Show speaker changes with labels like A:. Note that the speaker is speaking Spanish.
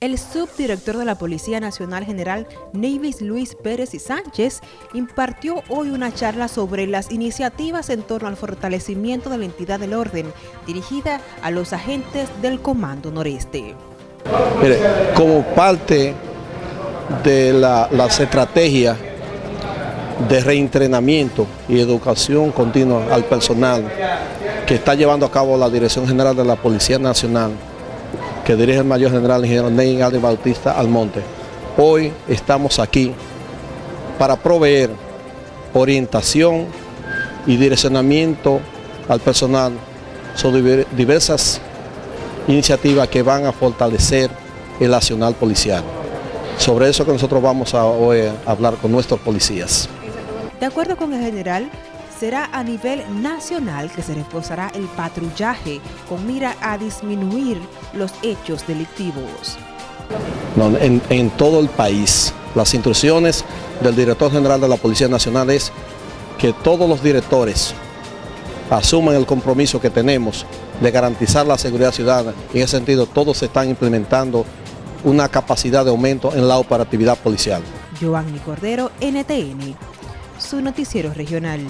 A: El subdirector de la Policía Nacional General Nevis Luis Pérez y Sánchez impartió hoy una charla sobre las iniciativas en torno al fortalecimiento de la entidad del orden dirigida a los agentes del Comando Noreste.
B: Mire, como parte de la, las estrategias de reentrenamiento y educación continua al personal que está llevando a cabo la Dirección General de la Policía Nacional, que dirige el Mayor General Ingeniero Ney Adri Bautista Almonte. Hoy estamos aquí para proveer orientación y direccionamiento al personal sobre diversas iniciativas que van a fortalecer el nacional policial. Sobre eso que nosotros vamos a hoy hablar con nuestros policías.
A: De acuerdo con el general, será a nivel nacional que se reforzará el patrullaje con mira a disminuir los hechos delictivos.
B: No, en, en, todo el país, las instrucciones del director general de la Policía Nacional es que todos los directores asuman el compromiso que tenemos de garantizar la seguridad ciudadana. En ese sentido, todos están implementando una capacidad de aumento en la operatividad policial.
A: Giovanni Cordero, NTN, su noticiero regional.